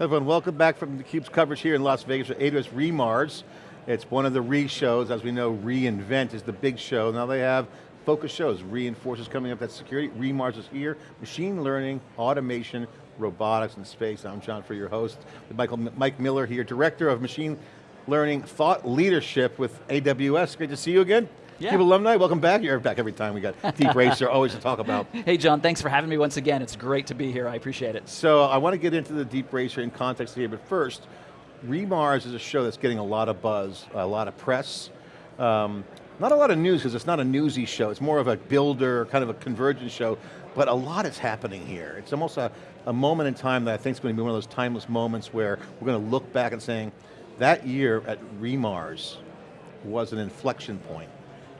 Everyone, welcome back from theCUBE's coverage here in Las Vegas at AWS re:MARS. It's one of the re-shows, as we know, reInvent is the big show. Now they have focus shows, reinforces coming up, that security, re:MARS is here, machine learning, automation, robotics, and space. I'm John Furrier your host, with Michael, Mike Miller here, Director of Machine Learning Thought Leadership with AWS. Great to see you again. Yeah. CUBE alumni, welcome back. You're back every time we got Deep Racer, always to talk about. Hey John, thanks for having me once again. It's great to be here, I appreciate it. So I want to get into the Deep Racer in context here, but first, re:MARS is a show that's getting a lot of buzz, a lot of press. Um, not a lot of news, because it's not a newsy show, it's more of a builder, kind of a convergence show, but a lot is happening here. It's almost a, a moment in time that I think is going to be one of those timeless moments where we're going to look back and saying, that year at re:MARS was an inflection point.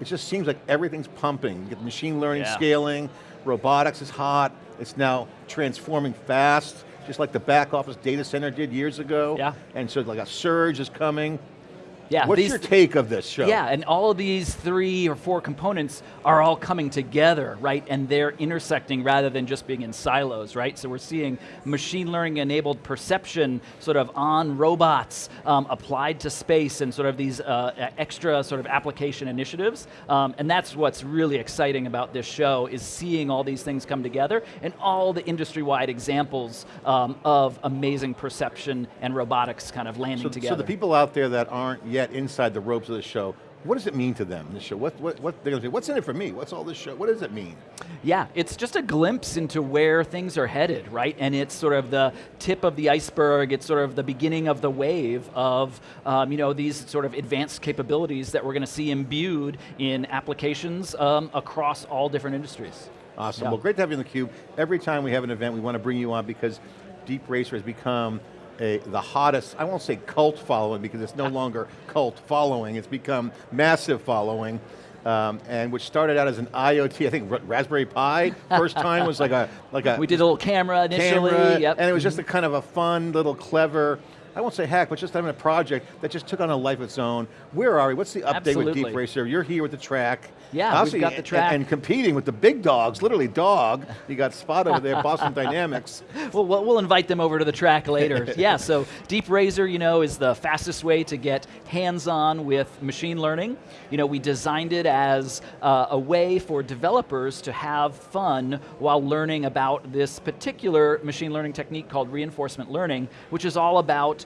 It just seems like everything's pumping. You get machine learning Yeah. scaling, robotics is hot, it's now transforming fast, just like the back office data center did years ago. Yeah. And so like a surge is coming. Yeah, What's these- your take of this show? Yeah, and all of these three or four components are all coming together, right? And they're intersecting rather than just being in silos, right? So we're seeing machine learning enabled perception sort of on robots um, applied to space and sort of these uh, extra sort of application initiatives. Um, and that's what's really exciting about this show is seeing all these things come together and all the industry-wide examples um, of amazing perception and robotics kind of landing So, together. so the people out there that aren't yet inside the ropes of the show, what does it mean to them, this show? What, what, what, they're gonna say, what's in it for me? What's all this show? What does it mean? Yeah, it's just a glimpse into where things are headed, right? And it's sort of the tip of the iceberg, it's sort of the beginning of the wave of um, you know, these sort of advanced capabilities that we're going to see imbued in applications um, across all different industries. Awesome, Yeah. well great to have you on theCUBE. Every time we have an event, we want to bring you on because Deep Racer has become a, the hottest, I won't say cult following because it's no longer cult following, it's become massive following. Um, and which started out as an IoT, I think Raspberry Pi, first time was like a, like a We did a little camera initially, camera, yep. and it was just a kind of a fun, little clever, I won't say hack, but just having a project that just took on a life of its own. Where are we? What's the update with Absolutely. Deep Racer? You're here with the track. Yeah, we've got the and- track. And, competing with the big dogs, literally dog. You got Spot over there, Boston Dynamics. Well, we'll invite them over to the track later. yeah, so Deep you know, is the fastest way to get hands-on with machine learning. You know, we designed it as uh, a way for developers to have fun while learning about this particular machine learning technique called reinforcement learning, which is all about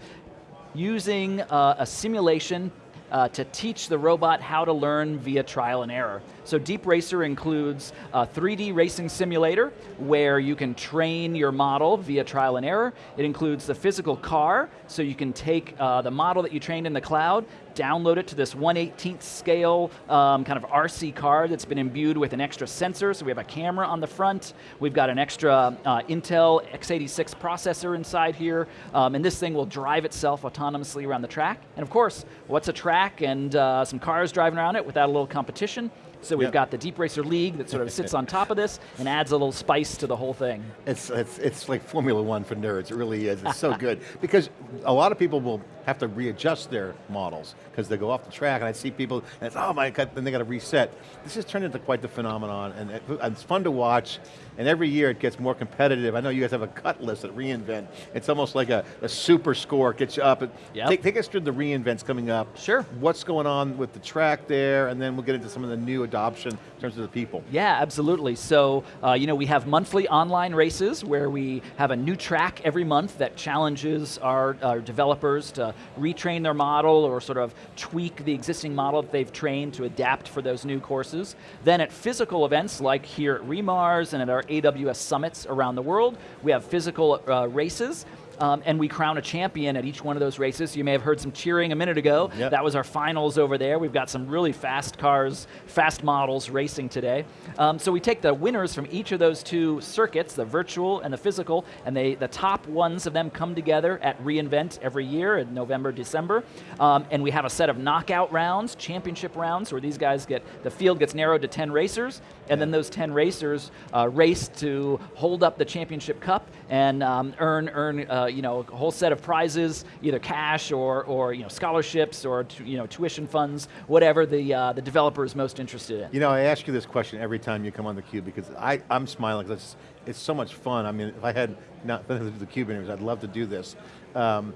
using uh, a simulation uh, to teach the robot how to learn via trial and error. So Deep Racer includes a 3D racing simulator where you can train your model via trial and error. It includes the physical car, so you can take uh, the model that you trained in the cloud, download it to this 1/18th scale um, kind of RC car that's been imbued with an extra sensor. So we have a camera on the front. We've got an extra uh, Intel x86 processor inside here, um, and this thing will drive itself autonomously around the track. And of course, what's a track and uh, some cars driving around it without a little competition? So we've Yep. got the Deep Racer League that sort of sits on top of this and adds a little spice to the whole thing. It's, it's, it's like Formula One for nerds, it really is, it's so good. Because a lot of people will have to readjust their models because they go off the track and I see people, and it's, oh my God, then they got to reset. This has turned into quite the phenomenon and it- it's fun to watch and every year it gets more competitive. I know you guys have a cut list at reInvent. It's almost like a, a super score, gets you up. Yep. Take, take us through the reInvents coming up. Sure. What's going on with the track there and then we'll get into some of the new adoption in terms of the people. Yeah, absolutely. So, uh, you know, we have monthly online races where we have a new track every month that challenges our, our developers to retrain their model or sort of tweak the existing model that they've trained to adapt for those new courses. Then at physical events like here at re:MARS and at our AWS summits around the world, we have physical uh, races. Um, and we crown a champion at each one of those races. You may have heard some cheering a minute ago. Yep. That was our finals over there. We've got some really fast cars, fast models racing today. Um, so we take the winners from each of those two circuits, the virtual and the physical, and they, the top ones of them come together at reInvent every year in November, December. Um, and we have a set of knockout rounds, championship rounds, where these guys get, the field gets narrowed to 10 racers, and then those 10 racers uh, race to hold up the championship cup and um, earn, earn uh, you know, a whole set of prizes, either cash or, or you know, scholarships or you know, tuition funds, whatever the, uh, the developer is most interested in. You know, I ask you this question every time you come on theCUBE because I, I'm smiling because it's, it's so much fun. I mean, if I had not been to the CUBE interviews, I'd love to do this. Um,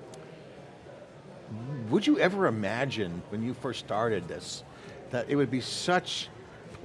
would you ever imagine when you first started this, that it would be such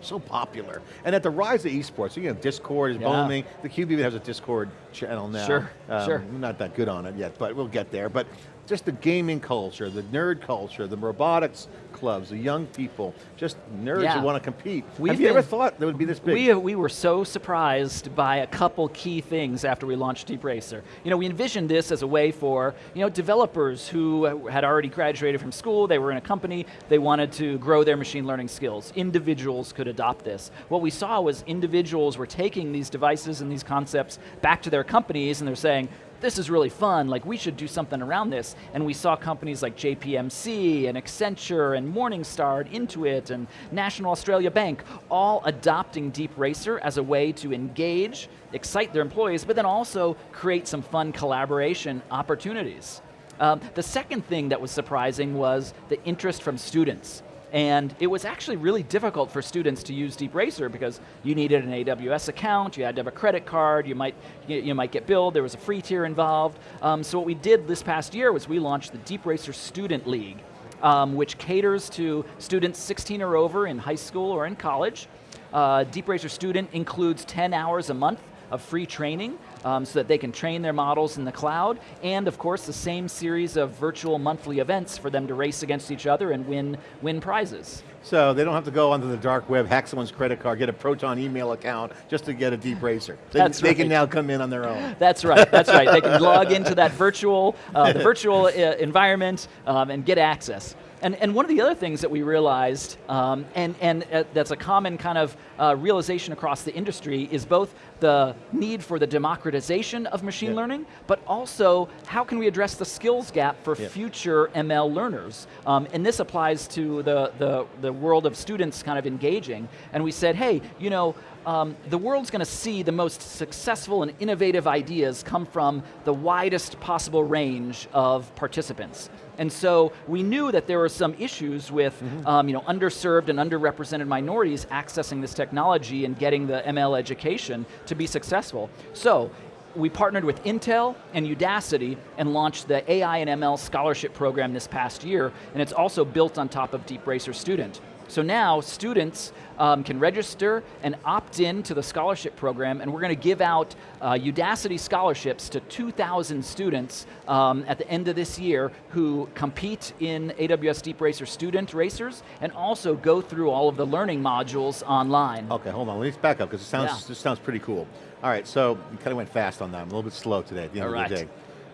so popular. And at the rise of esports, you know, Discord is Yeah. booming. The Cube even has a Discord channel now. Sure, Um, sure. Not that good on it yet, but we'll get there. But just the gaming culture, the nerd culture, the robotics clubs, the young people, just nerds Yeah. who want to compete. We've Have you ever thought that would be this big? We, we were so surprised by a couple key things after we launched Deep Racer. You know, we envisioned this as a way for you know developers who had already graduated from school, they were in a company, they wanted to grow their machine learning skills. Individuals could adopt this. What we saw was individuals were taking these devices and these concepts back to their companies and they're saying, this is really fun, like we should do something around this. And we saw companies like JPMC and Accenture and Morningstar and Intuit and National Australia Bank all adopting Deep Racer as a way to engage, excite their employees, but then also create some fun collaboration opportunities. Um, the second thing that was surprising was the interest from students. And it was actually really difficult for students to use DeepRacer because you needed an AWS account, you had to have a credit card, you might, you, might get billed, there was a free tier involved. Um, so what we did this past year was we launched the DeepRacer Student League, um, which caters to students 16 or over in high school or in college. Uh, Deep Racer Student includes 10 hours a month of free training um, so that they can train their models in the cloud, and of course the same series of virtual monthly events for them to race against each other and win, win prizes. so they don't have to go onto the dark web, hack someone's credit card, get a Proton email account just to get a deep racer. They, That's they can now come in on their own. That's right, that's right. They can log into that virtual, uh, the virtual uh, environment um, and get access. And, and one of the other things that we realized, um, and, and uh, that's a common kind of uh, realization across the industry, is both the need for the democratization of machine Yeah. learning, but also how can we address the skills gap for Yeah. future ML learners? Um, and this applies to the, the, the world of students kind of engaging. And we said, hey, you know, um, the world's going to see the most successful and innovative ideas come from the widest possible range of participants. And so we knew that there were some issues with um, you know, underserved and underrepresented minorities accessing this technology and getting the ML education to be successful. So we partnered with Intel and Udacity and launched the AI and ML scholarship program this past year, and it's also built on top of DeepRacer Student. So now students um, can register and opt in to the scholarship program, and we're going to give out uh, Udacity scholarships to 2,000 students um, at the end of this year who compete in AWS Deep Racer student racers and also go through all of the learning modules online. Okay, hold on, let's back up because it sounds, Yeah. this sounds pretty cool. All right, so you kind of went fast on that. I'm a little bit slow today at the end All of the day.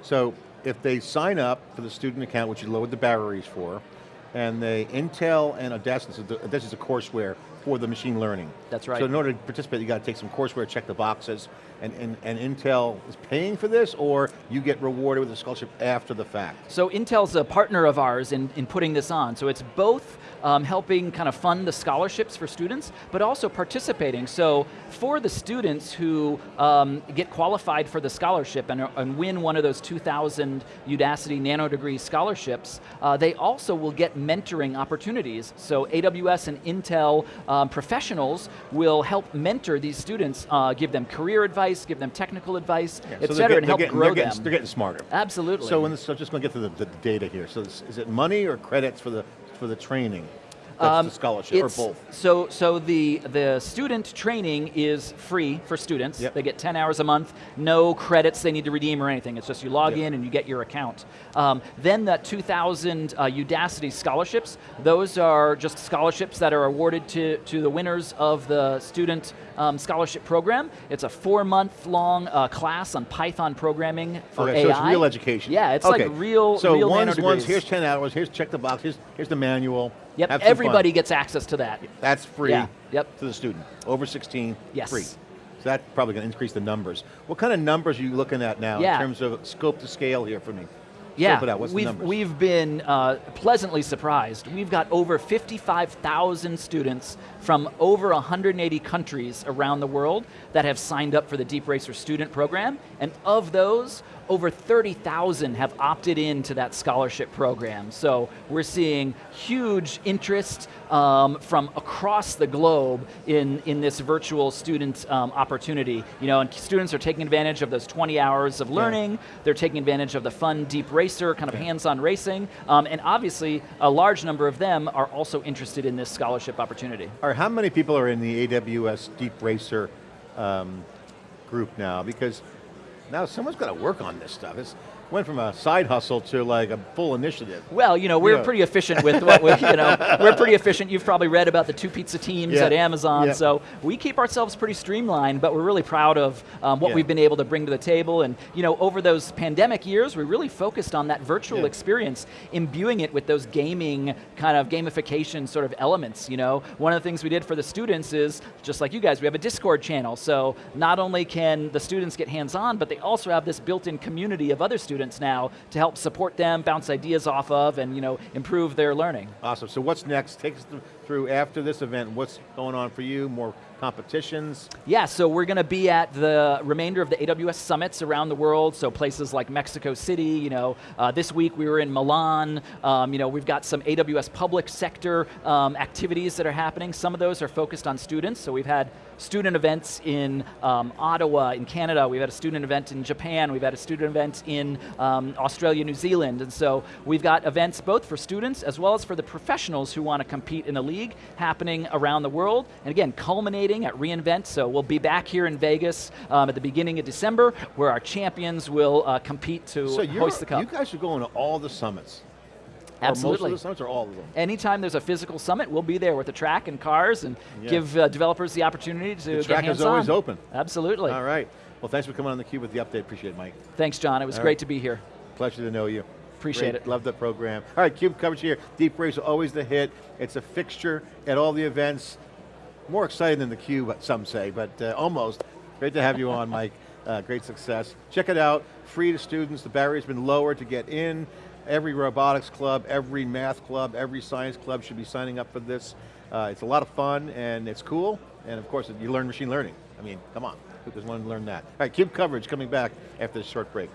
So if they sign up for the student account, which you load the batteries for, and they Intel and Udacity, so the- this is a courseware for the machine learning. That's right. So in order to participate, you got to take some courseware, check the boxes, and, and, and Intel is paying for this, or you get rewarded with a scholarship after the fact? So Intel's a partner of ours in, in putting this on. So it's both um, helping kind of fund the scholarships for students, but also participating. So for the students who um, get qualified for the scholarship and, and win one of those 2,000 Udacity nano degree scholarships, uh, they also will get mentoring opportunities. So AWS and Intel um, professionals will help mentor these students, uh, give them career advice, give them technical advice, Yeah, et so cetera, and help getting, grow they're getting, them. They're getting smarter. Absolutely. So, in this, so just going to get to the, the data here. So this, is it money or credits for the, for the training? That's the scholarship, or Um, both? So, so the, the student training is free for students. Yep. They get 10 hours a month, no credits they need to redeem or anything. It's just you log Yep. in and you get your account. Um, then the 2,000 uh, Udacity scholarships, those are just scholarships that are awarded to, to the winners of the student um, scholarship program. It's a four month long uh, class on Python programming for Okay, AI. so it's real education. Yeah, it's okay. like real, So real one's, one's here's 10 hours, here's check the box, here's, here's the manual. Yep, have everybody gets access to that. That's free Yeah, yep. to the student. Over 16, Yes. free. So that's probably going to increase the numbers. What kind of numbers are you looking at now Yeah. in terms of scope to scale here for me? Yeah, it out. What's we've, we've been uh, pleasantly surprised. We've got over 55,000 students from over 180 countries around the world that have signed up for the Deep Racer student program, and of those, over 30,000 have opted into that scholarship program. So we're seeing huge interest um, from across the globe in, in this virtual student um, opportunity. You know, and students are taking advantage of those 20 hours of learning, they're taking advantage of the fun Deep Racer, kind of Okay. hands-on racing, um, and obviously a large number of them are also interested in this scholarship opportunity. Or how many people are in the AWS Deep Racer um, group now? Because now someone's got to work on this stuff. It's went from a side hustle to like a full initiative. Well, you know, we're Yeah. pretty efficient with what we, you know, we're pretty efficient. You've probably read about the two pizza teams Yeah. at Amazon, Yeah. so we keep ourselves pretty streamlined, but we're really proud of um, what we've been able to bring to the table. And, you know, over those pandemic years, we really focused on that virtual experience, imbuing it with those gaming kind of gamification sort of elements, you know. One of the things we did for the students is, just like you guys, we have a Discord channel, so not only can the students get hands-on, but they also have this built-in community of other students now to help support them, bounce ideas off of, and, you know, improve their learning. Awesome. So what's next? Take us through after this event. What's going on for you? More competitions? Yeah, so we're going to be at the remainder of the AWS summits around the world. So places like Mexico City. You know, uh, this week we were in Milan. Um, you know, we've got some AWS public sector um, activities that are happening. Some of those are focused on students. So we've had student events in um, Ottawa, in Canada. We've had a student event in Japan. We've had a student event in um, Australia, New Zealand. And so we've got events both for students as well as for the professionals who want to compete in the league happening around the world. And again, culminating at reInvent. So we'll be back here in Vegas um, at the beginning of December where our champions will uh, compete to So hoist the cup. you guys are going to all the summits. Or Absolutely. most of the summits or all of them? Anytime there's a physical summit, we'll be there with the track and cars and Yeah. give uh, developers the opportunity to The track is always open. Absolutely. All right. Well, thanks for coming on theCUBE with the update. Appreciate it, Mike. Thanks, John. It was All great right. to be here. Pleasure to know you. Appreciate Great. it. Love the program. All right, CUBE coverage here. Deep Race, always the hit. It's a fixture at all the events. More exciting than the Cube, some say, but uh, almost. Great to have you on, Mike. Uh, great success. Check it out, free to students. The barrier's been lowered to get in. Every robotics club, every math club, every science club should be signing up for this. Uh, it's a lot of fun and it's cool. And of course, you learn machine learning. I mean, come on, who doesn't want to learn that? All right, CUBE coverage coming back after this short break.